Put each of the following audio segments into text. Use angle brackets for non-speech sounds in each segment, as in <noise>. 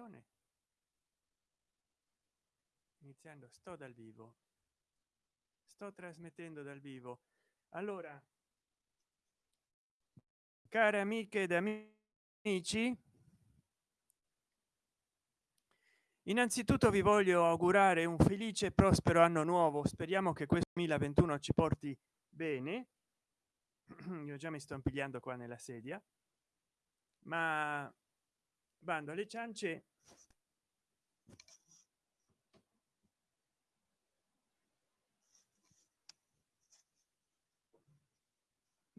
trasmissione. Iniziando sto dal vivo. Sto trasmettendo dal vivo. Allora care amiche ed amici innanzitutto vi voglio augurare un felice e prospero anno nuovo. Speriamo che questo 2021 ci porti bene. <clears throat> Io già mi sto impigliando qua nella sedia. Ma bando alle ciance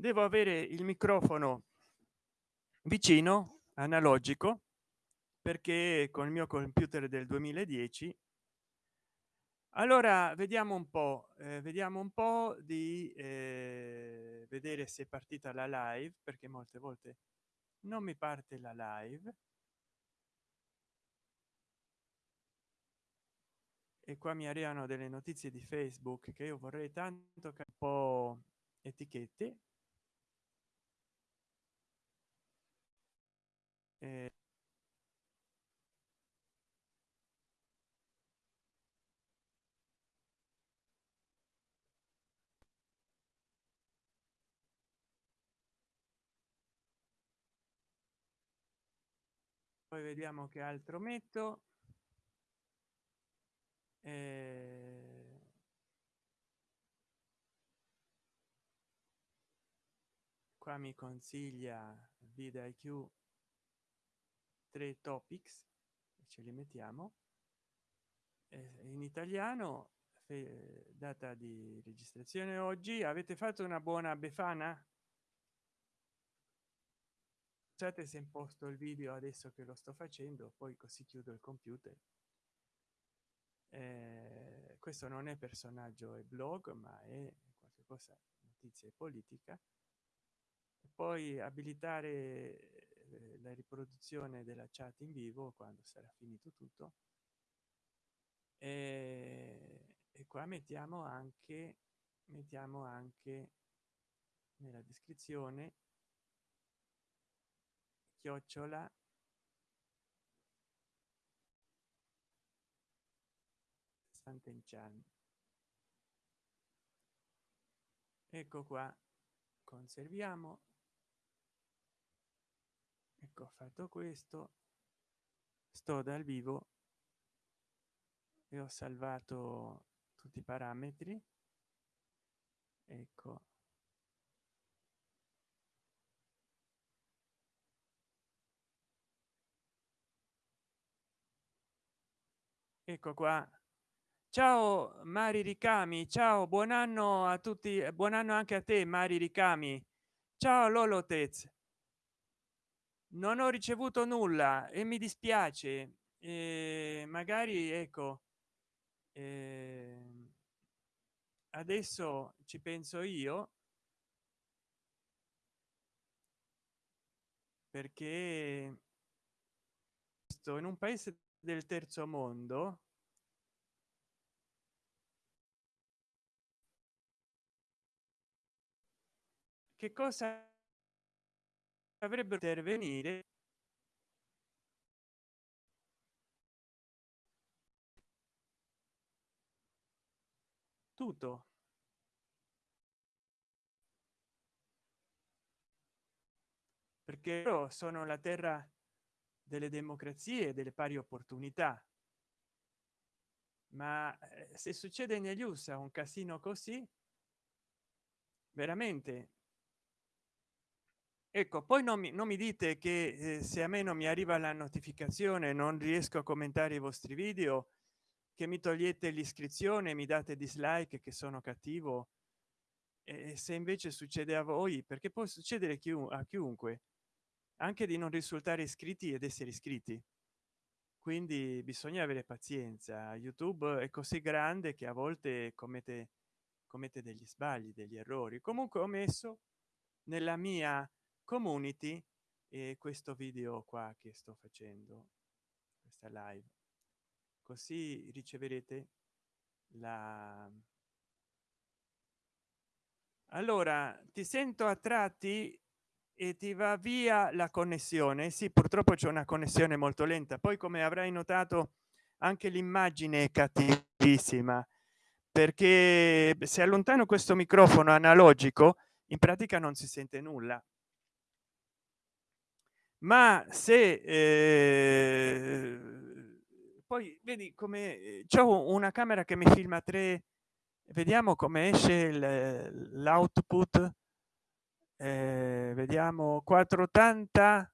devo avere il microfono vicino analogico perché con il mio computer del 2010 allora vediamo un po eh, vediamo un po di eh, vedere se è partita la live perché molte volte non mi parte la live. E qua mi arrivano delle notizie di facebook che io vorrei tanto che un po etichette eh, poi vediamo che altro metto. Eh... qua mi consiglia video iq tre topics ce li mettiamo. Eh, in italiano data di registrazione oggi avete fatto una buona befana? Scusate se imposto il video adesso che lo sto facendo poi così chiudo il computer. Eh, questo non è personaggio e blog ma è qualche cosa notizia e politica poi abilitare eh, la riproduzione della chat in vivo quando sarà finito tutto e, e qua mettiamo anche mettiamo anche nella descrizione chiocciola Sant'Enchan. Ecco qua, conserviamo. Ecco, fatto questo, sto dal vivo e ho salvato tutti i parametri. Ecco, ecco qua. Ciao mari ricami. Ciao buon anno a tutti buon anno anche a te mari ricami. Ciao lolotez non ho ricevuto nulla e mi dispiace eh, magari ecco eh, adesso ci penso io. Perché sto in un paese del terzo mondo che cosa avrebbe intervenire. Tutto. Perché sono la terra delle democrazie e delle pari opportunità. Ma eh, se succede negli usa un casino così veramente ecco poi non mi, non mi dite che eh, se a me non mi arriva la notificazione non riesco a commentare i vostri video che mi togliete l'iscrizione mi date dislike che sono cattivo e se invece succede a voi perché può succedere a chiunque anche di non risultare iscritti ed essere iscritti. Quindi bisogna avere pazienza. Youtube è così grande che a volte commette commette degli sbagli degli errori. Comunque ho messo nella mia community e questo video qua che sto facendo questa live. Così riceverete la allora ti sento a tratti e ti va via la connessione. Sì purtroppo c'è una connessione molto lenta. Poi come avrai notato anche l'immagine è cattivissima perché se allontano questo microfono analogico in pratica non si sente nulla ma se eh, poi vedi come c'è una camera che mi filma 3 vediamo come esce l'output. Eh, vediamo 480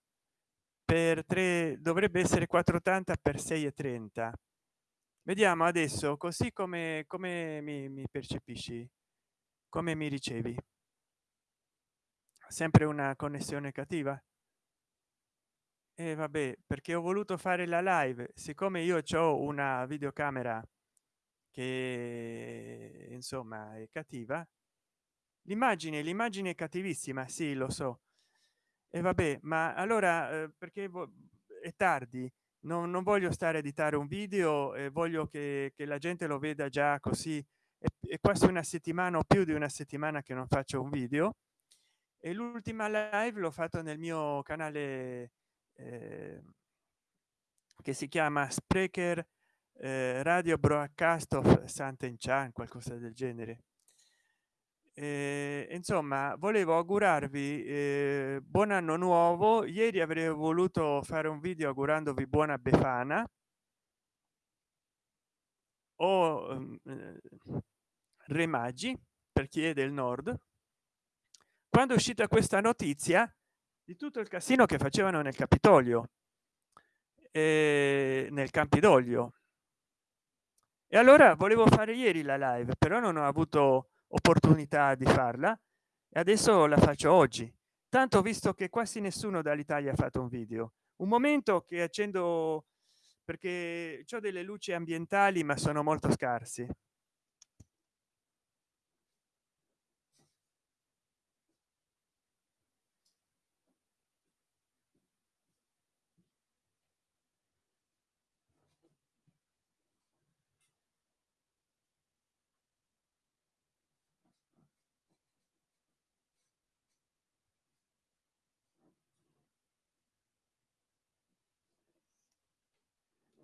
per 3 dovrebbe essere 480 per 6 e 30 vediamo adesso così come come mi, mi percepisci come mi ricevi. Sempre una connessione cattiva e vabbè perché ho voluto fare la live siccome io ho una videocamera che insomma è cattiva l'immagine l'immagine è cattivissima sì lo so. E vabbè ma allora eh, perché è tardi non, non, voglio stare a editare un video e voglio che, che la gente lo veda già così. È, è quasi una settimana o più di una settimana che non faccio un video. E l'ultima live l'ho fatto nel mio canale eh, che si chiama sprecher eh, radio broadcast of Sant'Enchan qualcosa del genere. Eh, insomma volevo augurarvi eh, buon anno nuovo. Ieri avrei voluto fare un video augurandovi buona befana. O um, re magi per chi è del nord. Quando è uscita questa notizia di tutto il casino che facevano nel capitolio eh, nel campidoglio e allora volevo fare ieri la live però non ho avuto opportunità di farla e adesso la faccio oggi. Tanto visto che quasi nessuno dall'italia ha fatto un video. Un momento che accendo perché ho delle luci ambientali ma sono molto scarsi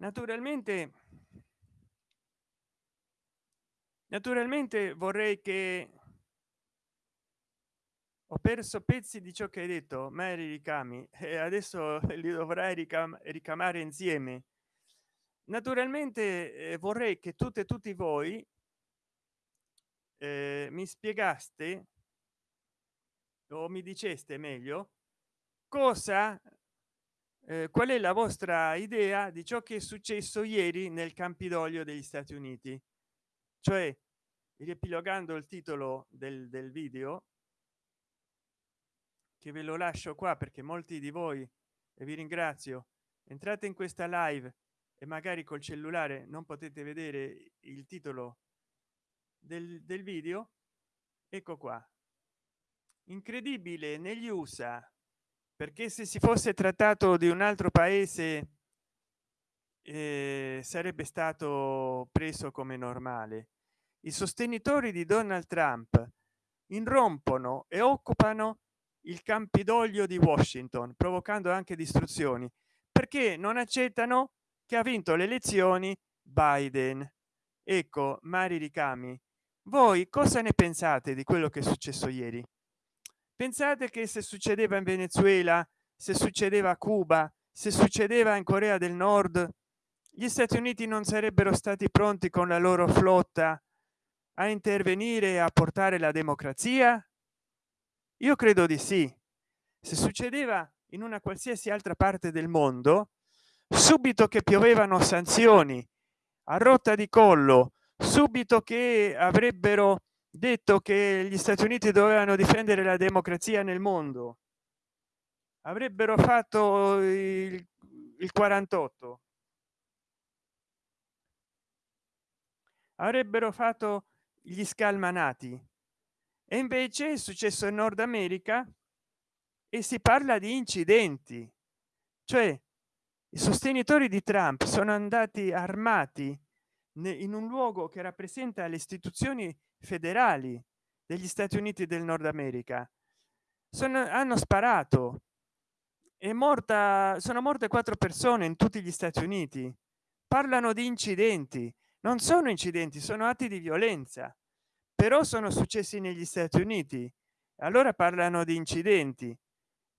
naturalmente naturalmente vorrei che ho perso pezzi di ciò che hai detto ma eri ricami e adesso <laughs> li dovrai ricam ricamare insieme. Naturalmente eh, vorrei che tutte e tutti voi eh, mi spiegaste o mi diceste meglio cosa eh, qual è la vostra idea di ciò che è successo ieri nel campidoglio degli stati uniti? Cioè riepilogando il titolo del, del video che ve lo lascio qua perché molti di voi e vi ringrazio entrate in questa live e magari col cellulare non potete vedere il titolo del, del video ecco qua. Incredibile negli usa perché se si fosse trattato di un altro paese eh, sarebbe stato preso come normale. I sostenitori di donald trump irrompono e occupano il campidoglio di washington provocando anche distruzioni perché non accettano che ha vinto le elezioni biden. Ecco mari ricami voi cosa ne pensate di quello che è successo ieri pensate che se succedeva in venezuela se succedeva a cuba se succedeva in corea del nord gli stati uniti non sarebbero stati pronti con la loro flotta a intervenire e a portare la democrazia? Io credo di sì. Se succedeva in una qualsiasi altra parte del mondo subito che piovevano sanzioni a rotta di collo subito che avrebbero detto che gli stati uniti dovevano difendere la democrazia nel mondo. Avrebbero fatto il, il 48 avrebbero fatto gli scalmanati. E invece è successo in nord america e si parla di incidenti. Cioè i sostenitori di trump sono andati armati in un luogo che rappresenta le istituzioni federali degli stati uniti del nord america. Sono hanno sparato. È morta sono morte quattro persone in tutti gli stati uniti. Parlano di incidenti. Non sono incidenti sono atti di violenza. Però sono successi negli stati uniti. Allora parlano di incidenti.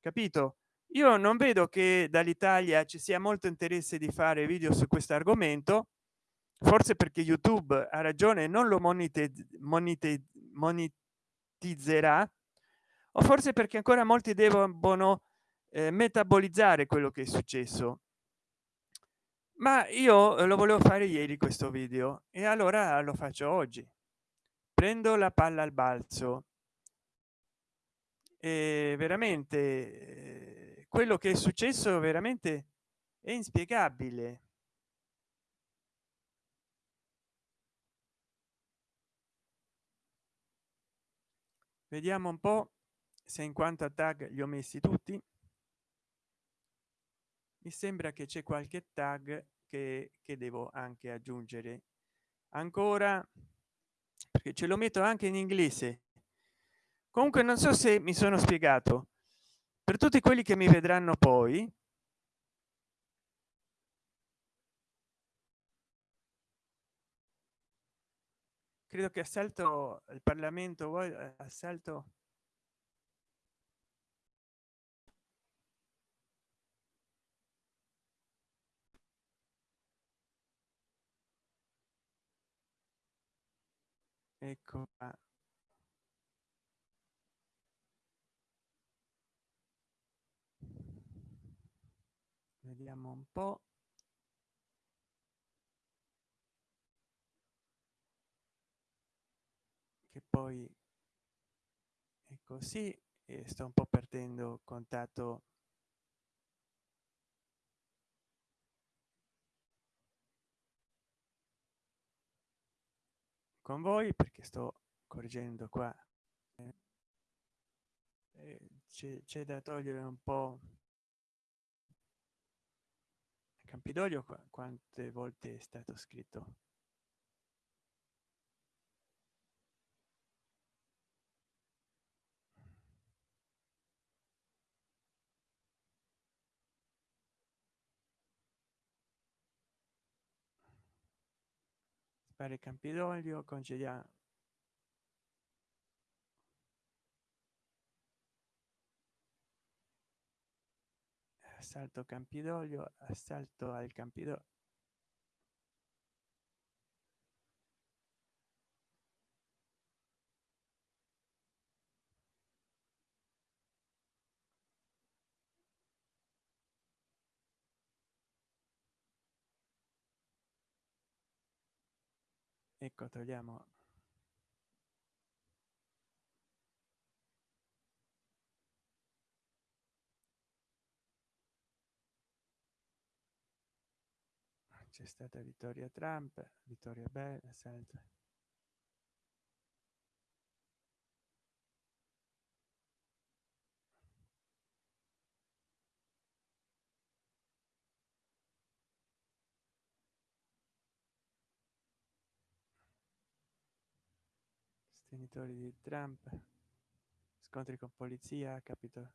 Capito? Io non vedo che dall'italia ci sia molto interesse di fare video su questo argomento forse perché youtube ha ragione non lo monetizzerà o forse perché ancora molti devono eh, metabolizzare quello che è successo. Ma io eh, lo volevo fare ieri questo video e allora lo faccio oggi. Prendo la palla al balzo. E veramente eh, quello che è successo veramente è inspiegabile vediamo un po se in quanto a tag li ho messi tutti. Mi sembra che c'è qualche tag che, che devo anche aggiungere. Ancora perché ce lo metto anche in inglese. Comunque non so se mi sono spiegato. Per tutti quelli che mi vedranno poi credo che assalto il parlamento eh, assalto ecco qua. vediamo un po che poi è così e sto un po perdendo contatto con voi perché sto correggendo qua. Eh, c'è da togliere un po campidoglio quante volte è stato scritto fare campidoglio congedia assalto campidoglio assalto al campidoglio ecco togliamo. C'è stata vittoria trump vittoria bella sempre sostenitori di trump scontri con polizia capito?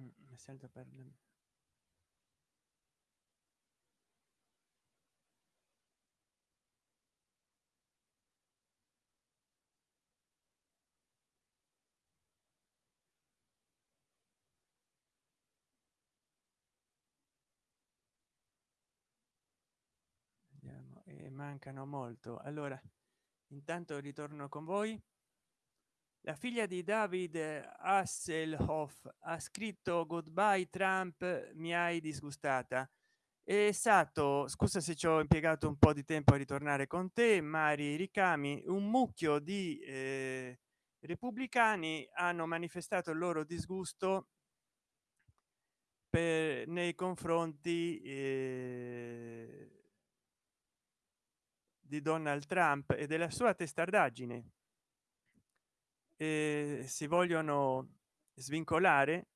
Mm, mi sento per e mancano molto. Allora intanto ritorno con voi. La figlia di david hasselhoff ha scritto goodbye trump mi hai disgustata è stato scusa se ci ho impiegato un po di tempo a ritornare con te mari ricami un mucchio di eh, repubblicani hanno manifestato il loro disgusto per, nei confronti eh, di donald trump e della sua testardaggine. E si vogliono svincolare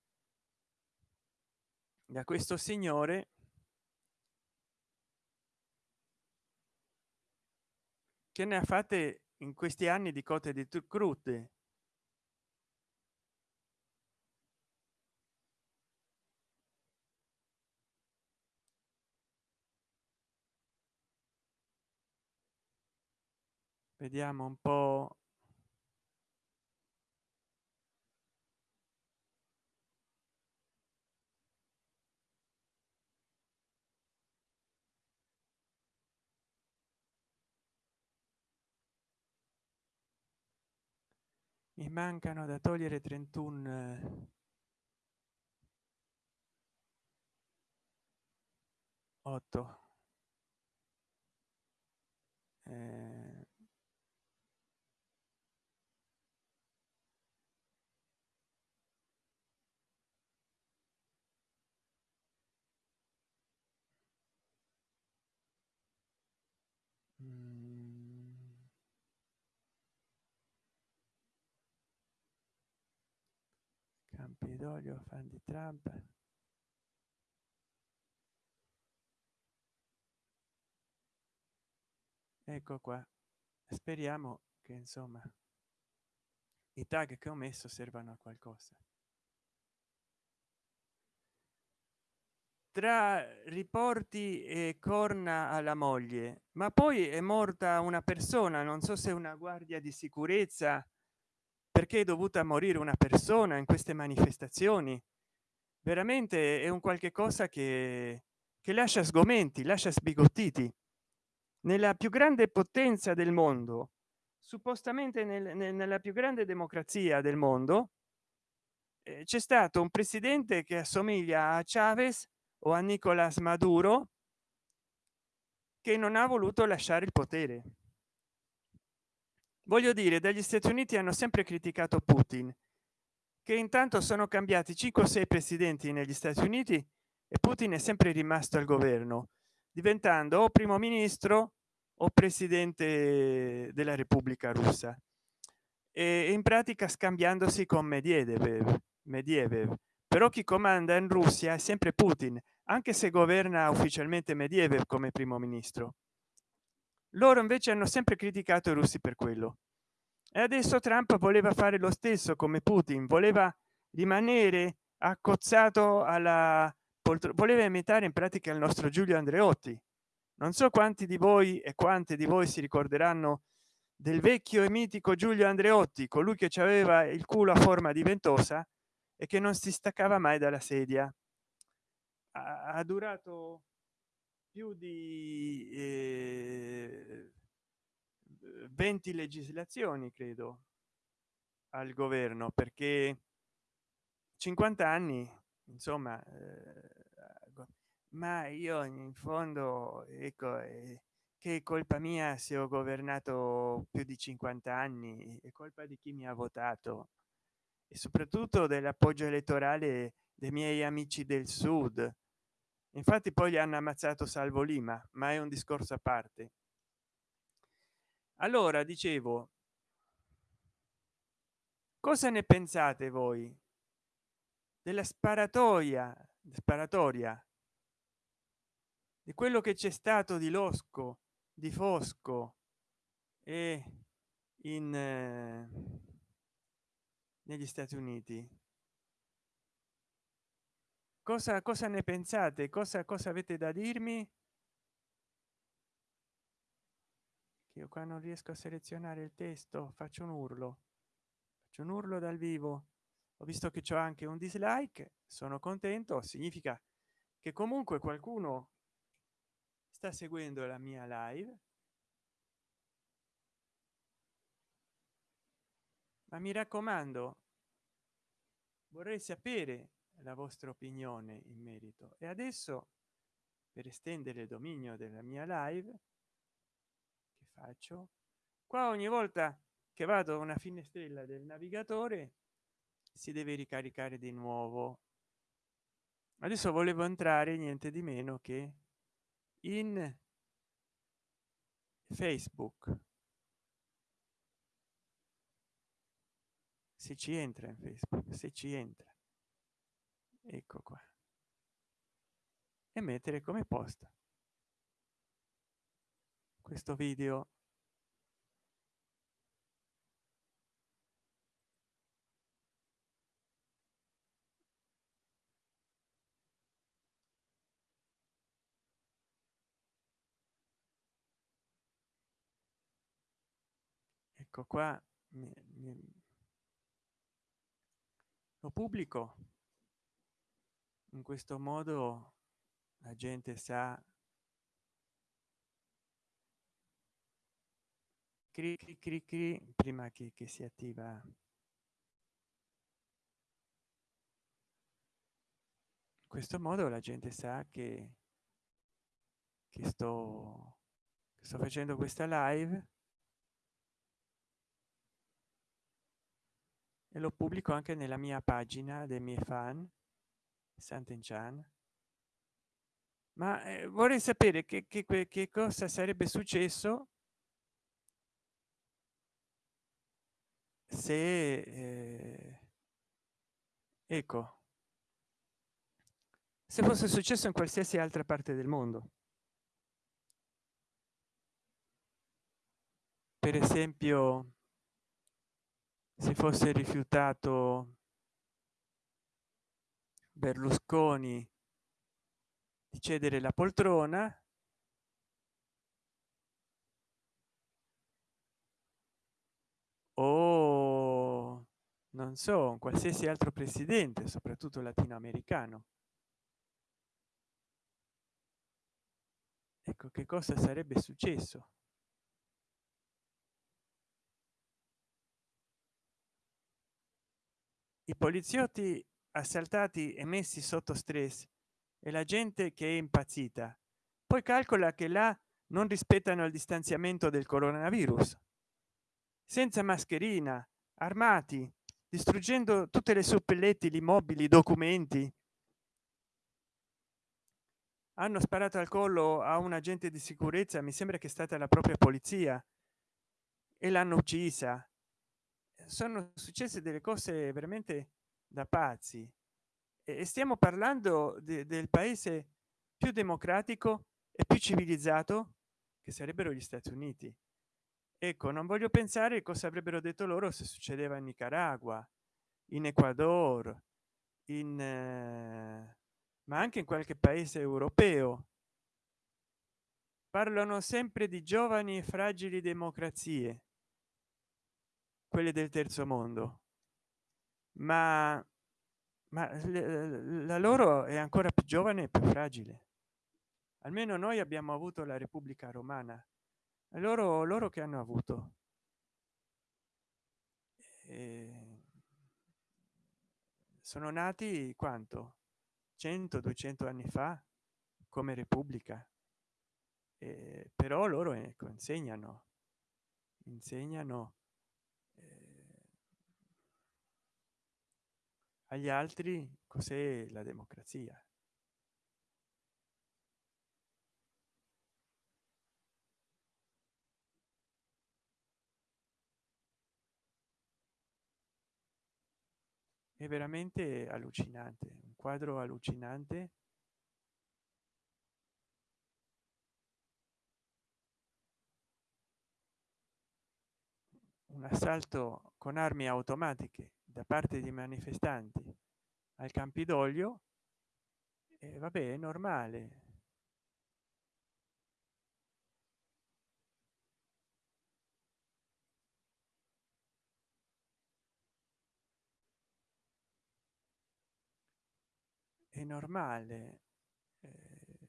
da questo signore che ne ha fatte in questi anni di cote di crude vediamo un po. Mi mancano da togliere 31 8 eh, campidoglio fan di trump? Ecco qua. Speriamo che insomma i tag che ho messo servano a qualcosa. Tra riporti e corna alla moglie ma poi è morta una persona non so se una guardia di sicurezza perché è dovuta morire una persona in queste manifestazioni. Veramente è un qualche cosa che che lascia sgomenti lascia sbigottiti. Nella più grande potenza del mondo suppostamente nel, nel, nella più grande democrazia del mondo eh, c'è stato un presidente che assomiglia a chavez o a nicolas maduro che non ha voluto lasciare il potere voglio dire dagli stati uniti hanno sempre criticato putin che intanto sono cambiati 5 o 6 presidenti negli stati uniti e putin è sempre rimasto al governo diventando o primo ministro o presidente della repubblica russa. E in pratica scambiandosi con medvedev medvedev però chi comanda in russia è sempre putin anche se governa ufficialmente medvedev come primo ministro loro invece hanno sempre criticato i russi per quello. E adesso trump voleva fare lo stesso come putin voleva rimanere accozzato alla voleva imitare in pratica il nostro giulio andreotti. Non so quanti di voi e quante di voi si ricorderanno del vecchio e mitico giulio andreotti colui che ci aveva il culo a forma di ventosa e che non si staccava mai dalla sedia. Ha durato più di eh, 20 legislazioni credo al governo perché 50 anni insomma eh, ma io in fondo ecco eh, che colpa mia se ho governato più di 50 anni è colpa di chi mi ha votato e soprattutto dell'appoggio elettorale dei miei amici del sud infatti poi gli hanno ammazzato salvo lima ma è un discorso a parte. Allora dicevo cosa ne pensate voi della sparatoria sparatoria di quello che c'è stato di losco di fosco e in eh, negli stati uniti cosa cosa ne pensate? Cosa cosa avete da dirmi? Che io qua non riesco a selezionare il testo faccio un urlo. Faccio un urlo dal vivo. Ho visto che c'è anche un dislike sono contento significa che comunque qualcuno sta seguendo la mia live. Ma mi raccomando vorrei sapere la vostra opinione in merito. E adesso per estendere il dominio della mia live che faccio? Qua ogni volta che vado a una finestrella del navigatore si deve ricaricare di nuovo. Adesso volevo entrare niente di meno che in facebook. Se ci entra in facebook se ci entra ecco qua. E mettere come posta questo video. Ecco qua lo pubblico in questo modo la gente sa cri, cri, cri, cri prima che, che si attiva. In questo modo la gente sa che, che sto che sto facendo questa live e lo pubblico anche nella mia pagina dei miei fan Sant'Enchan ma eh, vorrei sapere che, che, che cosa sarebbe successo se eh, ecco se fosse successo in qualsiasi altra parte del mondo. Per esempio si fosse rifiutato berlusconi di cedere la poltrona o non so un qualsiasi altro presidente soprattutto latinoamericano. Ecco che cosa sarebbe successo? I poliziotti assaltati e messi sotto stress e la gente che è impazzita. Poi calcola che là non rispettano il distanziamento del coronavirus. Senza mascherina armati distruggendo tutte le suppellettili mobili documenti. Hanno sparato al collo a un agente di sicurezza mi sembra che è stata la propria polizia e l'hanno uccisa. Sono successe delle cose veramente da pazzi. E stiamo parlando de, del paese più democratico e più civilizzato che sarebbero gli stati uniti. Ecco non voglio pensare cosa avrebbero detto loro se succedeva in nicaragua in ecuador in eh, ma anche in qualche paese europeo. Parlano sempre di giovani e fragili democrazie quelle del terzo mondo ma ma la loro è ancora più giovane e più fragile. Almeno noi abbiamo avuto la repubblica romana. Loro loro che hanno avuto? E sono nati quanto? 100 200 anni fa come repubblica. Eh, però loro ecco, insegnano. Insegnano agli altri cos'è la democrazia? È veramente allucinante un quadro allucinante. Un assalto con armi automatiche da parte di manifestanti al campidoglio e vabbè è normale. È normale eh,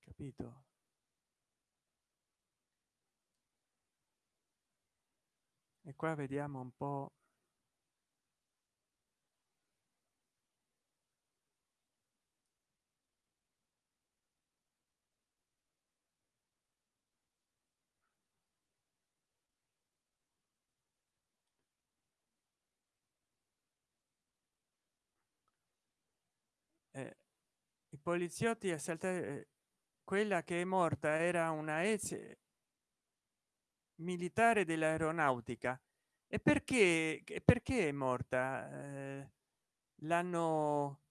capito? E qua vediamo un po poliziotti assaltati eh, quella che è morta era una ex militare dell'aeronautica. E perché perché è morta? Eh, l'hanno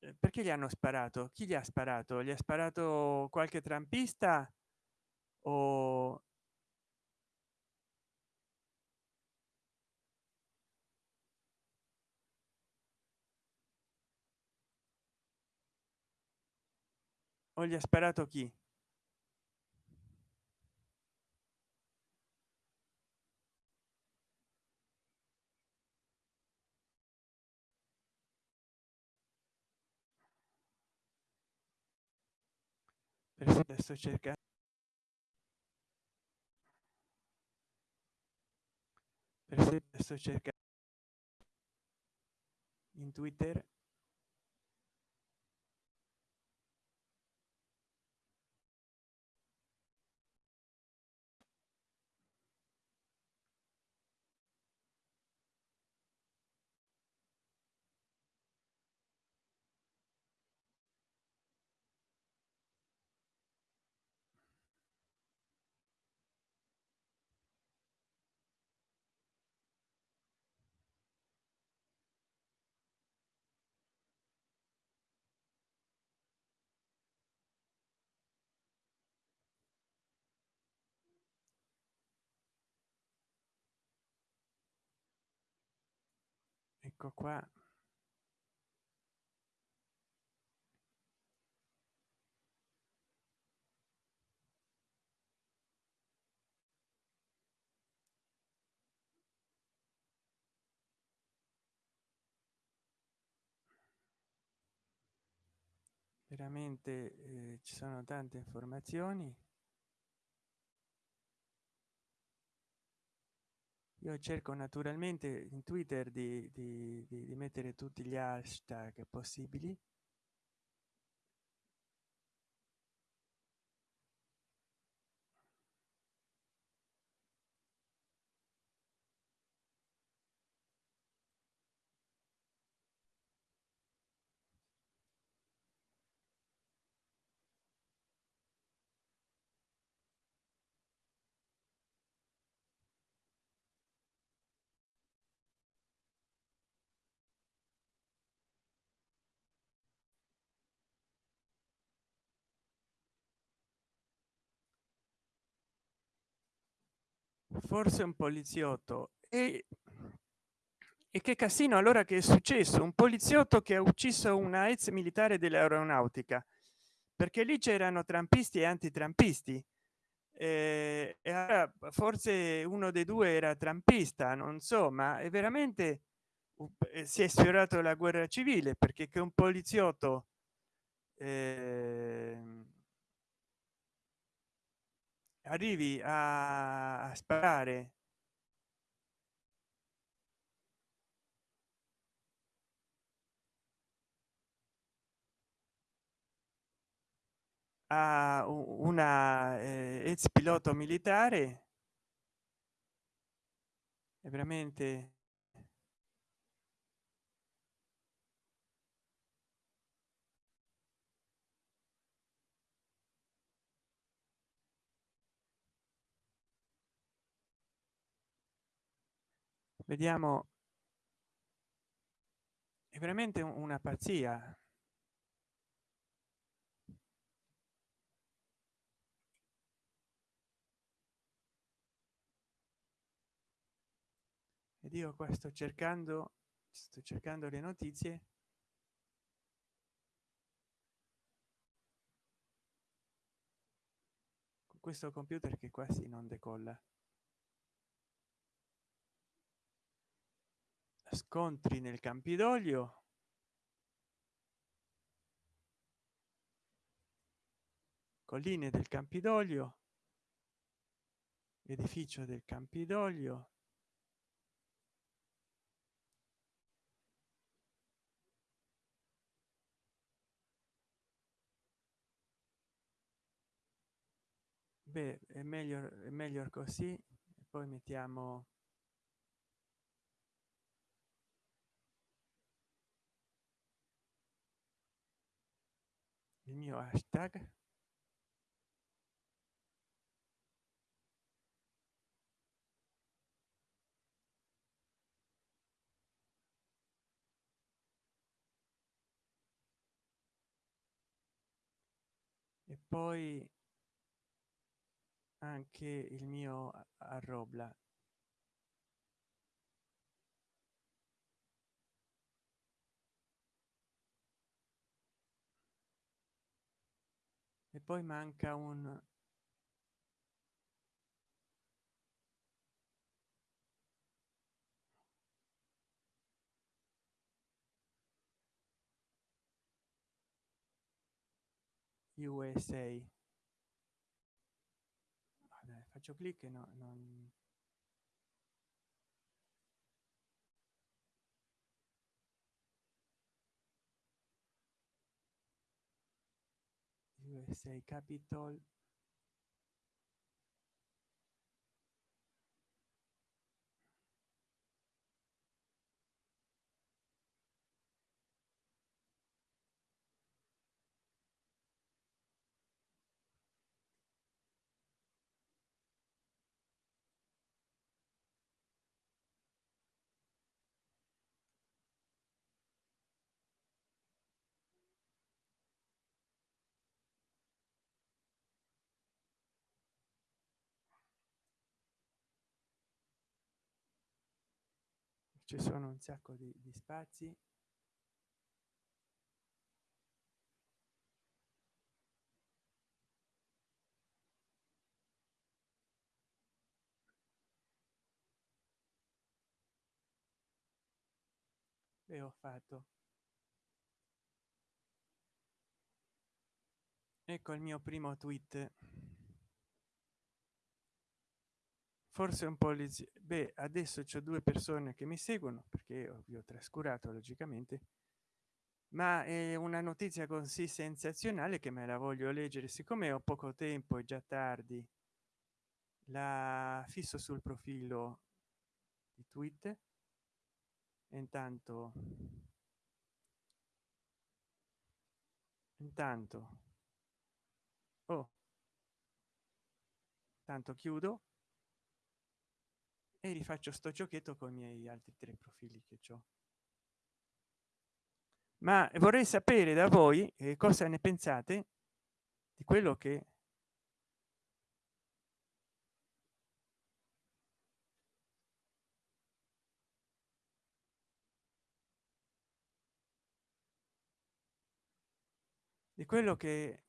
eh, perché gli hanno sparato? Chi gli ha sparato? Gli ha sparato qualche trampista o o gli ha sparato chi sto cercando sto cercando in twitter ecco qua. Veramente eh, ci sono tante informazioni io cerco naturalmente in twitter di, di, di, mettere tutti gli hashtag possibili forse un poliziotto. E, e che casino allora che è successo? Un poliziotto che ha ucciso una ex militare dell'aeronautica. Perché lì c'erano trampisti e antitrampisti. Eh, e allora forse uno dei due era trampista non so ma è veramente eh, si è sfiorato la guerra civile perché che un poliziotto eh, arrivi a, sparare. A una eh, ex pilota militare. È veramente vediamo. È veramente una pazzia. Ed io qua sto cercando sto cercando le notizie. Con questo computer che quasi non decolla scontri nel campidoglio. Colline del campidoglio. Edificio del campidoglio. Beh è meglio è meglio così poi mettiamo il mio hashtag. E poi anche il mio arrobla poi manca un USA Vabbè, faccio clic e no, non... USA Capitol ci sono un sacco di, di spazi. E ho fatto. Ecco il mio primo tweet forse un po' beh adesso c'è due persone che mi seguono perché vi ho trascurato logicamente ma è una notizia così sensazionale che me la voglio leggere. Siccome ho poco tempo e già tardi la fisso sul profilo di twitter intanto intanto oh tanto chiudo e rifaccio sto giochetto con i miei altri tre profili che ho ma vorrei sapere da voi eh, cosa ne pensate di quello che di quello che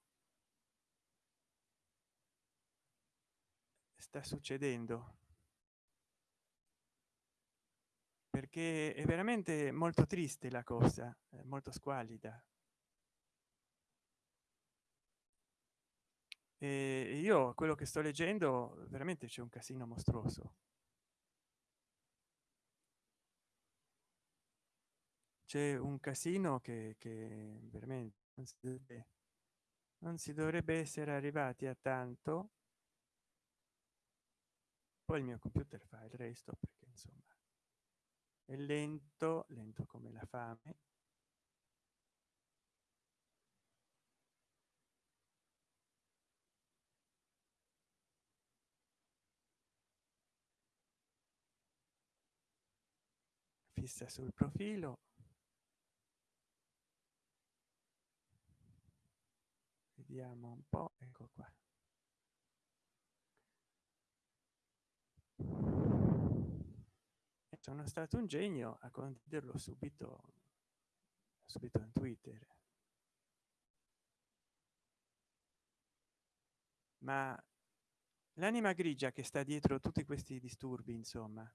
sta succedendo perché è veramente molto triste la cosa molto squallida. E io quello che sto leggendo veramente c'è un casino mostruoso. C'è un casino che, che veramente non si, dovrebbe, non si dovrebbe essere arrivati a tanto. Poi il mio computer fa il resto perché insomma è lento lento come la fame. Fissa sul profilo. Vediamo un po ecco qua sono stato un genio a condividerlo subito subito in twitter. Ma l'anima grigia che sta dietro tutti questi disturbi insomma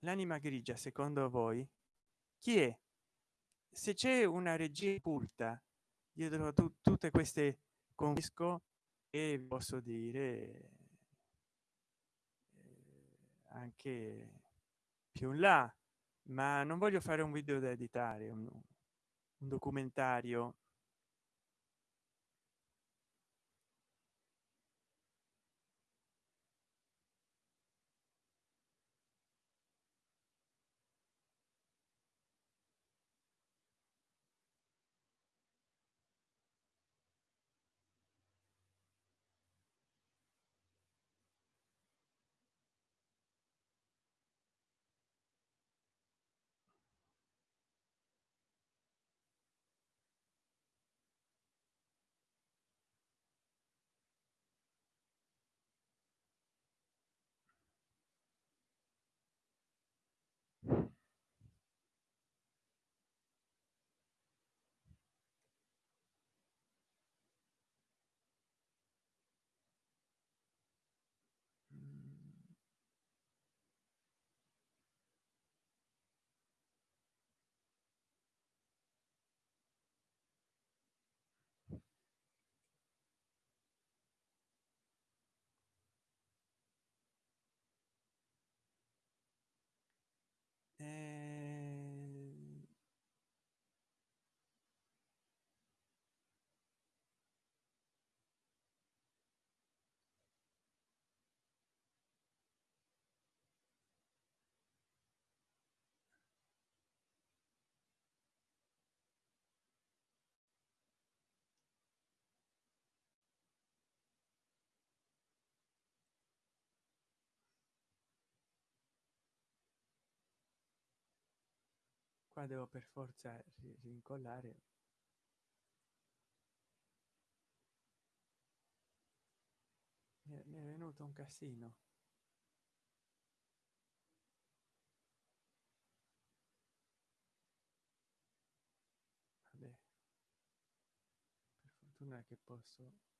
l'anima grigia secondo voi chi è? Se c'è una regia occulta dietro tu, tutte queste confisco e posso dire anche più in là ma non voglio fare un video da editare un, un documentario qua devo per forza rincollare mi è venuto un casino Vabbè. per fortuna che posso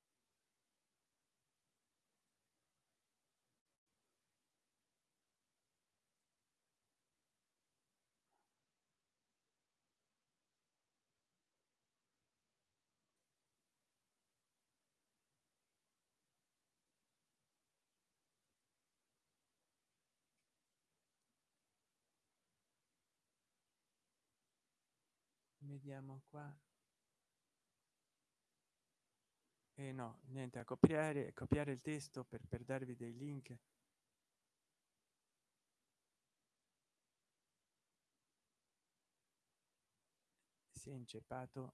vediamo qua. E eh no niente a copiare copiare il testo per, per darvi dei link. Si è inceppato.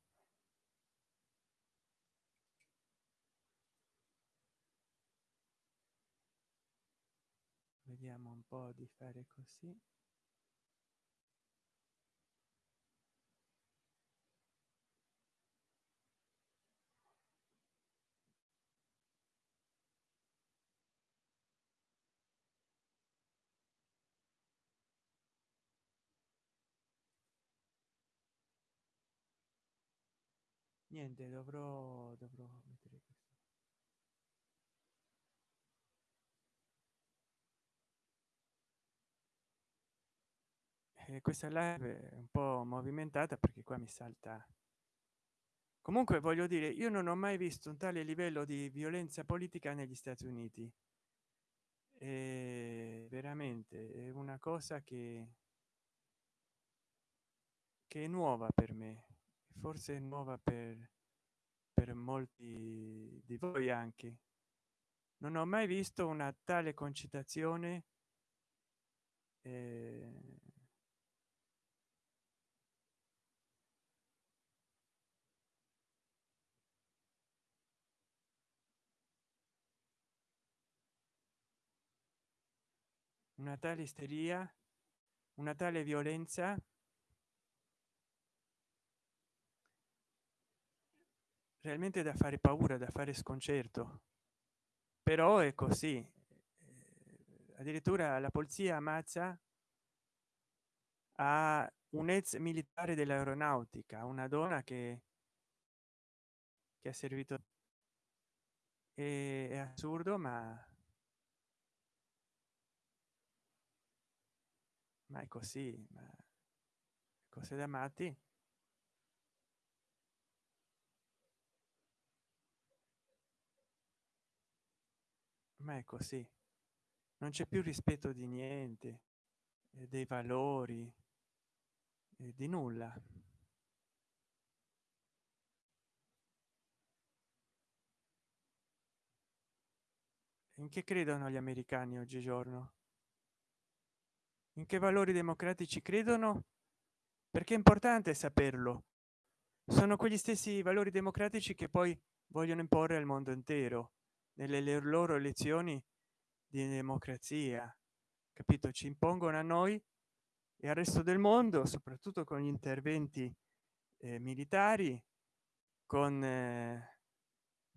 Vediamo un po di fare così niente dovrò dovrò mettere questo. E questa live è un po movimentata perché qua mi salta. Comunque voglio dire io non ho mai visto un tale livello di violenza politica negli stati uniti. E veramente è una cosa che che è nuova per me forse è nuova per per molti di voi anche. Non ho mai visto una tale concitazione eh, una tale isteria una tale violenza realmente da fare paura da fare sconcerto. Però è così. Eh, addirittura la polizia ammazza a un ex militare dell'aeronautica una donna che che ha servito. È, è assurdo ma ma è così ma cose da matti ma è così. Non c'è più rispetto di niente eh, dei valori eh, di nulla. In che credono gli americani oggigiorno? In che valori democratici credono? Perché è importante saperlo. Sono quegli stessi valori democratici che poi vogliono imporre al mondo intero nelle loro elezioni di democrazia capito? Ci impongono a noi e al resto del mondo soprattutto con gli interventi eh, militari con eh,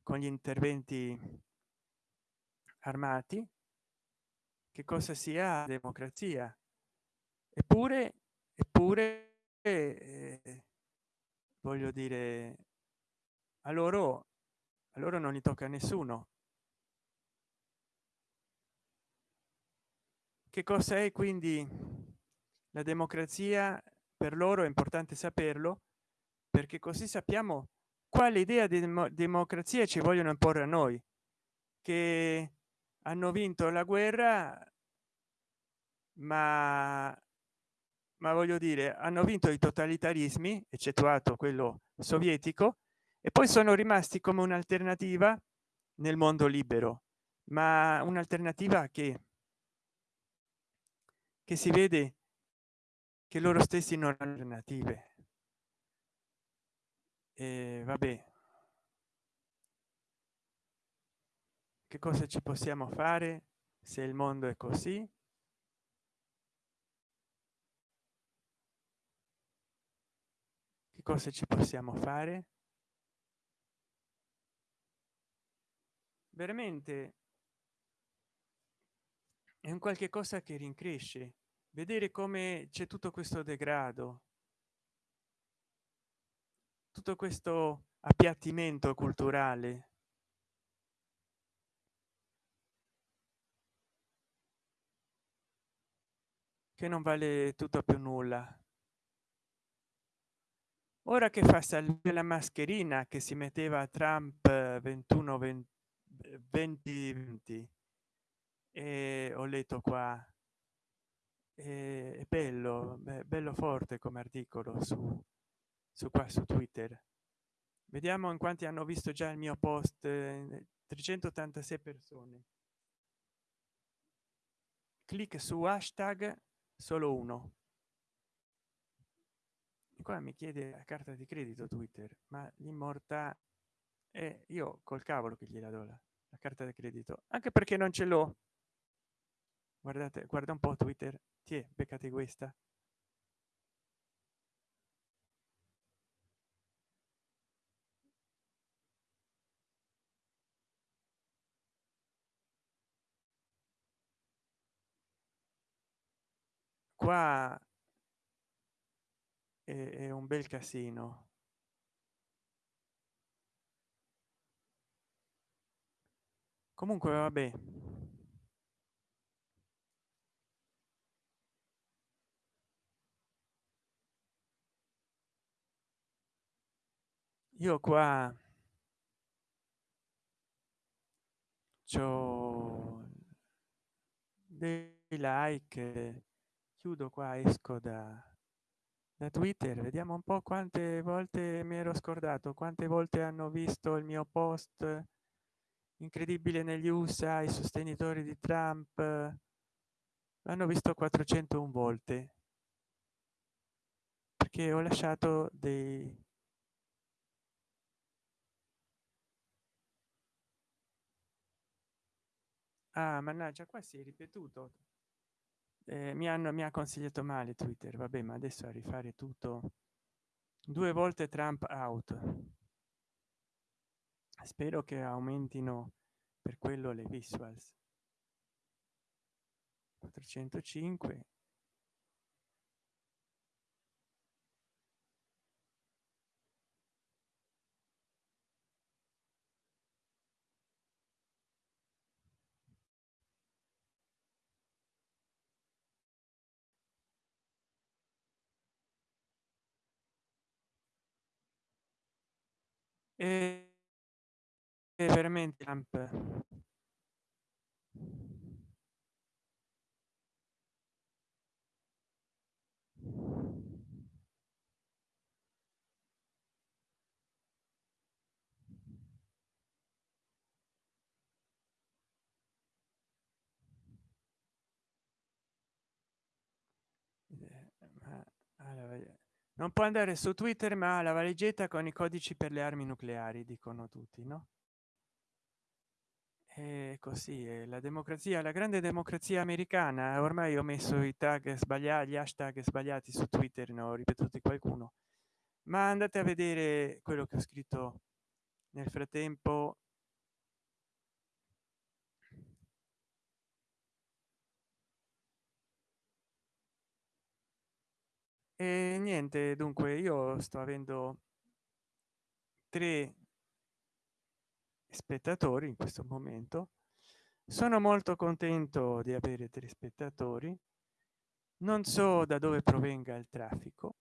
con gli interventi armati che cosa sia democrazia. Eppure eppure eh, voglio dire a loro a loro non gli tocca nessuno che cosa è quindi la democrazia per loro? È importante saperlo perché così sappiamo quale idea di democrazia ci vogliono imporre a noi che hanno vinto la guerra ma ma voglio dire hanno vinto i totalitarismi eccettuato quello sovietico e poi sono rimasti come un'alternativa nel mondo libero ma un'alternativa che che si vede che loro stessi non hanno alternative e vabbè. Che cosa ci possiamo fare se il mondo è così? Cosa ci possiamo fare? Veramente è un qualche cosa che rincresce vedere come c'è tutto questo degrado tutto questo appiattimento culturale. Che non vale tutto più nulla. Ora che fa salire la mascherina che si metteva trump 21 20 20, 20 e ho letto qua è bello bello forte come articolo su su qua su twitter. Vediamo in quanti hanno visto già il mio post 386 persone. Clic su hashtag solo uno. E qua mi chiede la carta di credito twitter ma l'immorta e io col cavolo che gliela do la, la carta di credito anche perché non ce l'ho guardate guarda un po twitter. Ti è beccate questa? Qua è, è un bel casino. Comunque vabbè io qua c'ho dei like chiudo qua esco da da twitter vediamo un po quante volte mi ero scordato quante volte hanno visto il mio post incredibile negli usa i sostenitori di trump. L'hanno visto 401 volte perché ho lasciato dei ah mannaggia qua si è ripetuto. Eh, mi hanno mi ha consigliato male twitter. Vabbè ma adesso a rifare tutto. Due volte trump out. Spero che aumentino per quello le visuals. 405 e veramente amp non può andare su twitter ma la valigetta con i codici per le armi nucleari dicono tutti no? E così è la democrazia la grande democrazia americana. Ormai ho messo i tag sbagliati gli hashtag sbagliati su twitter ne ho ripetuti qualcuno. Ma andate a vedere quello che ho scritto nel frattempo e niente dunque io sto avendo tre spettatori in questo momento. Sono molto contento di avere tre spettatori. Non so da dove provenga il traffico.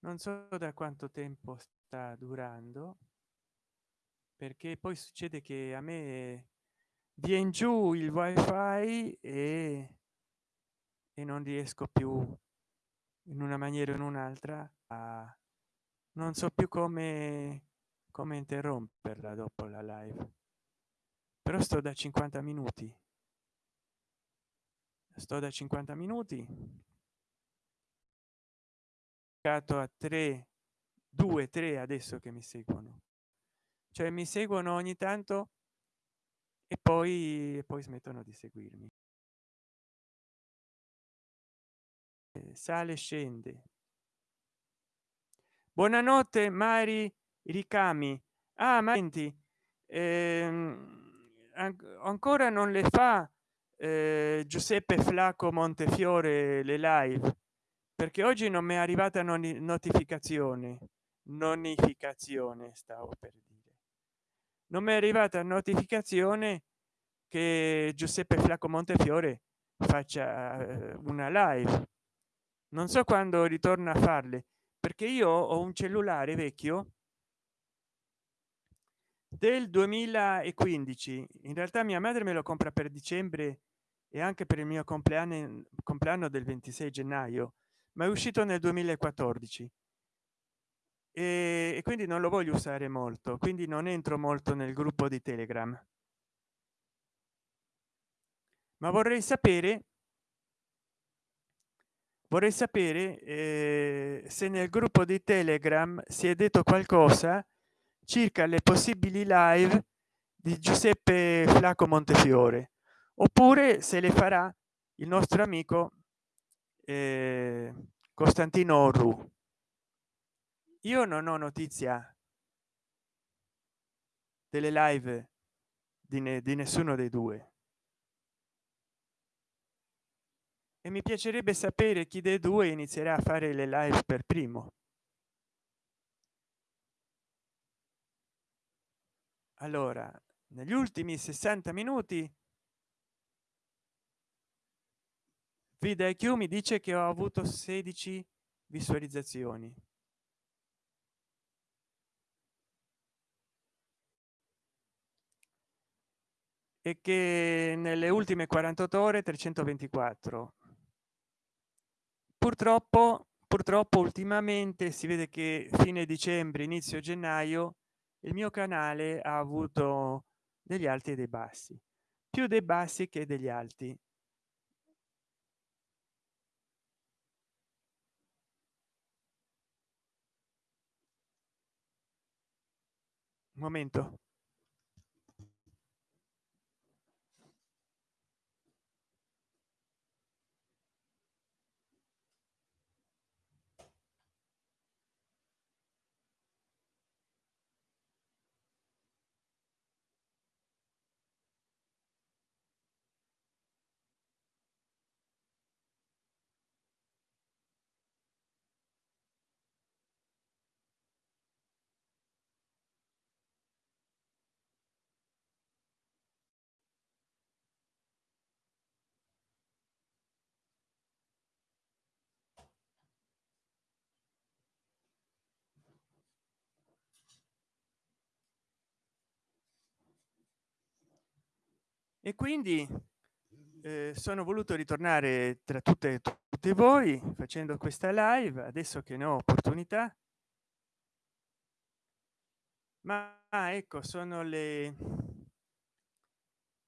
Non so da quanto tempo sta durando perché poi succede che a me viene giù il wifi e, e non riesco più in una maniera o in un'altra a non so più come come interromperla dopo la live. Però sto da 50 minuti. Sto da 50 minuti. A 3 2 3 adesso che mi seguono cioè mi seguono ogni tanto e poi poi smettono di seguirmi. Sale scende. Buonanotte mari ricami. Ah ma senti ehm, ancora non le fa eh, giuseppe flacco montefiore le live? Perché oggi non mi è arrivata non notificazione. Nonificazione stavo per non mi è arrivata notificazione che giuseppe flacco montefiore faccia eh, una live. Non so quando ritorna a farle perché io ho un cellulare vecchio del 2015 in realtà mia madre me lo compra per dicembre e anche per il mio compleanno compleanno del 26 gennaio ma è uscito nel 2014 e, quindi non lo voglio usare molto quindi non entro molto nel gruppo di telegram. Ma vorrei sapere vorrei sapere eh, se nel gruppo di telegram si è detto qualcosa circa le possibili live di giuseppe flacco montefiore oppure se le farà il nostro amico eh, costantino ru io non ho notizia delle live di, ne, di nessuno dei due. E mi piacerebbe sapere chi dei due inizierà a fare le live per primo. Allora negli ultimi 60 minuti vida IQ mi dice che ho avuto 16 visualizzazioni e che nelle ultime 48 ore 324 purtroppo purtroppo ultimamente si vede che fine dicembre inizio gennaio il mio canale ha avuto degli alti e dei bassi più dei bassi che degli alti. Momento e quindi eh, sono voluto ritornare tra tutte tutte voi facendo questa live adesso che ne ho opportunità. Ma ecco sono le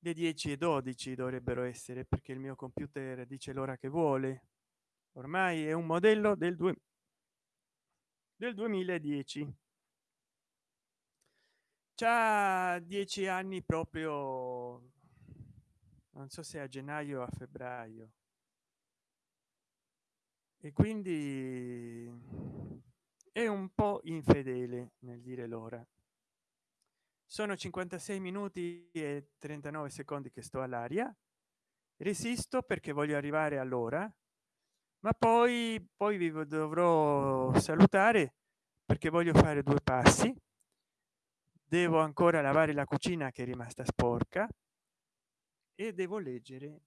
le 10 e 12 dovrebbero essere perché il mio computer dice l'ora che vuole. Ormai è un modello del 2 del 2010 già dieci anni proprio non so se a gennaio o a febbraio. E quindi è un po infedele nel dire l'ora. Sono 56 minuti e 39 secondi che sto all'aria. Resisto perché voglio arrivare all'ora ma poi poi vi dovrò salutare perché voglio fare due passi. Devo ancora lavare la cucina che è rimasta sporca e devo leggere.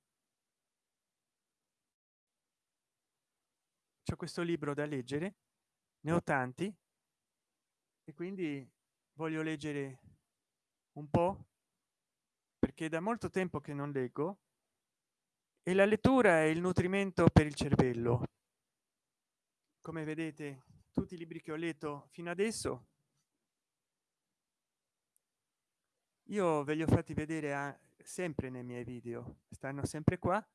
C'è questo libro da leggere ne ho tanti e quindi voglio leggere un po perché da molto tempo che non leggo e la lettura è il nutrimento per il cervello. Come vedete tutti i libri che ho letto fino adesso io ve li ho fatti vedere a sempre nei miei video stanno sempre qua.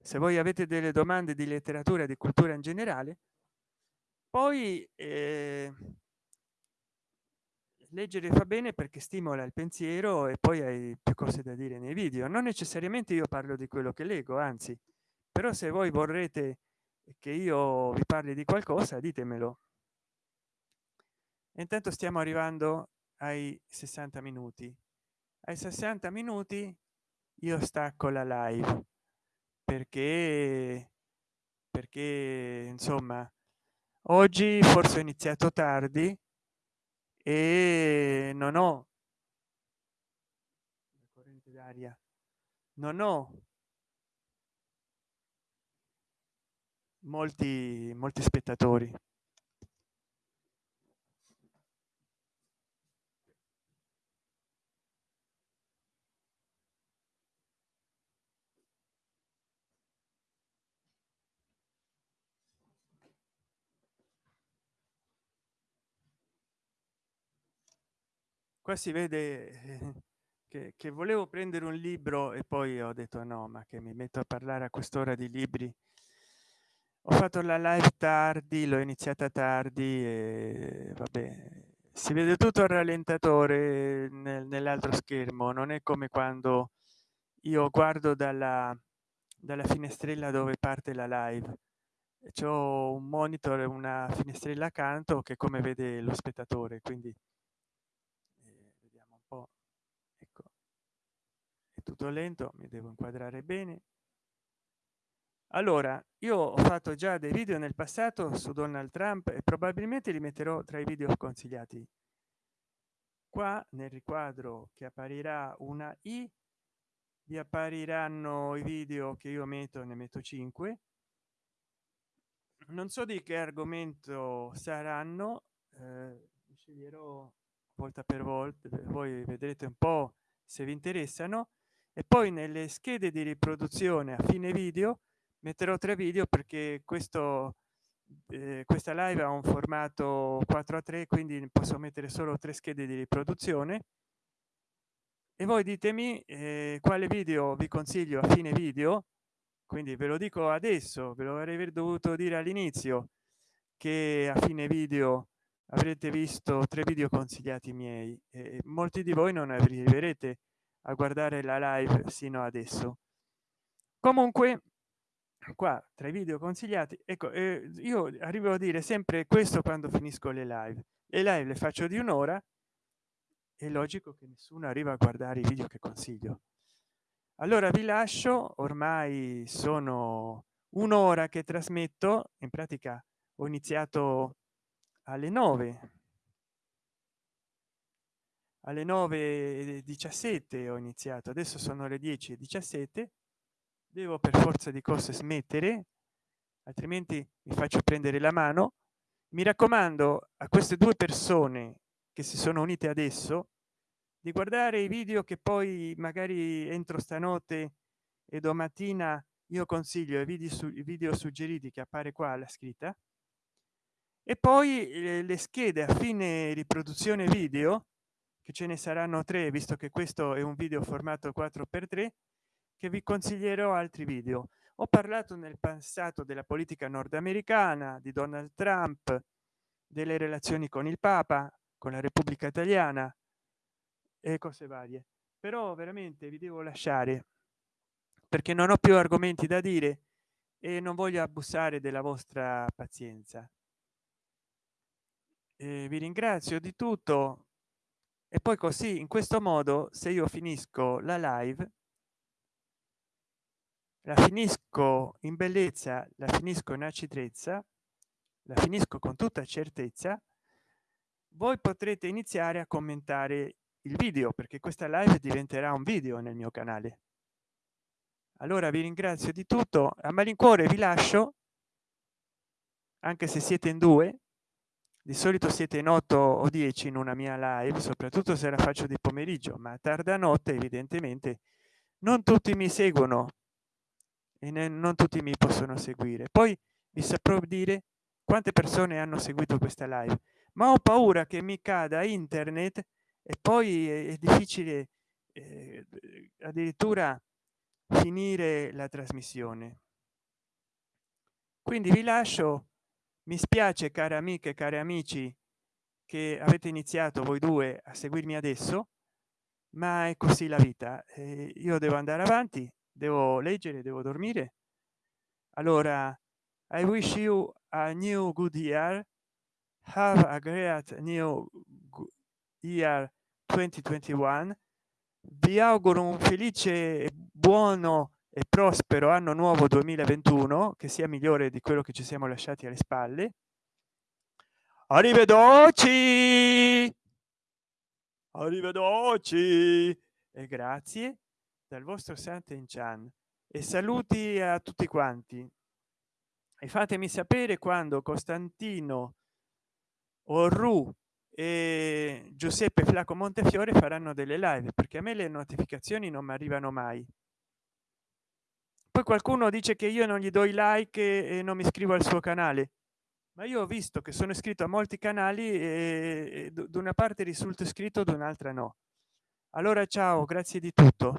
Se voi avete delle domande di letteratura di cultura in generale poi eh, leggere fa bene perché stimola il pensiero e poi hai più cose da dire nei video. Non necessariamente io parlo di quello che leggo anzi però se voi vorrete che io vi parli di qualcosa ditemelo. Intanto stiamo arrivando ai 60 minuti ai 60 minuti io stacco la live perché perché insomma oggi forse ho iniziato tardi e non ho corrente d'aria non ho molti molti spettatori qua si vede eh, che, che, volevo prendere un libro e poi ho detto no ma che mi metto a parlare a quest'ora di libri? Ho fatto la live tardi l'ho iniziata tardi e vabbè si vede tutto il rallentatore nel, nell'altro schermo. Non è come quando io guardo dalla dalla finestrella dove parte la live. C'è un monitor una finestrella accanto che come vede lo spettatore quindi tutto lento mi devo inquadrare bene. Allora io ho fatto già dei video nel passato su donald trump e probabilmente li metterò tra i video consigliati. Qua nel riquadro che apparirà una i vi appariranno i video che io metto ne metto 5 non so di che argomento saranno eh, sceglierò volta per volta voi vedrete un po se vi interessano e poi nelle schede di riproduzione a fine video metterò tre video perché questo eh, questa live ha un formato 4 a 3 quindi posso mettere solo tre schede di riproduzione. E voi ditemi eh, quale video vi consiglio a fine video. Quindi ve lo dico adesso ve lo avrei dovuto dire all'inizio che a fine video avrete visto tre video consigliati miei. E molti di voi non arriverete a guardare la live sino adesso. Comunque qua tra i video consigliati ecco eh, io arrivo a dire sempre questo quando finisco le live. Le live le faccio di un'ora è logico che nessuno arriva a guardare i video che consiglio. Allora vi lascio ormai sono un'ora che trasmetto in pratica ho iniziato alle 9 alle 9 17 ho iniziato adesso sono le 10 e 17 devo per forza di cose smettere altrimenti mi faccio prendere la mano. Mi raccomando a queste due persone che si sono unite adesso di guardare i video che poi magari entro stanotte e domattina io consiglio i video su video suggeriti che appare qua la scritta. E poi eh, le schede a fine riproduzione video che ce ne saranno tre visto che questo è un video formato 4 per 3 che vi consiglierò altri video. Ho parlato nel passato della politica nordamericana di donald trump delle relazioni con il papa con la repubblica italiana e cose varie. Però veramente vi devo lasciare perché non ho più argomenti da dire e non voglio abusare della vostra pazienza. E vi ringrazio di tutto e poi così in questo modo se io finisco la live la finisco in bellezza la finisco in acidezza la finisco con tutta certezza voi potrete iniziare a commentare il video perché questa live diventerà un video nel mio canale. Allora vi ringrazio di tutto. A malincuore vi lascio anche se siete in due di solito siete in 8 o 10 in una mia live soprattutto se la faccio di pomeriggio ma tarda notte evidentemente non tutti mi seguono e non tutti mi possono seguire. Poi vi saprò dire quante persone hanno seguito questa live ma ho paura che mi cada internet e poi è, difficile eh, addirittura finire la trasmissione. Quindi vi lascio mi spiace care amiche cari amici che avete iniziato voi due a seguirmi adesso ma è così la vita. Eh, io devo andare avanti devo leggere devo dormire. Allora i wish you a new good year. Have a great new year 2021 vi auguro un felice buono e prospero anno nuovo 2021 che sia migliore di quello che ci siamo lasciati alle spalle. Arrivederci! Arrivederci! E grazie dal vostro Santen Chan e saluti a tutti quanti. E fatemi sapere quando costantino orru e giuseppe flaco montefiore faranno delle live perché a me le notificazioni non mi arrivano mai poi qualcuno dice che io non gli do i like e non mi iscrivo al suo canale. Ma io ho visto che sono iscritto a molti canali e da una parte risulta iscritto da un'altra no. Allora ciao grazie di tutto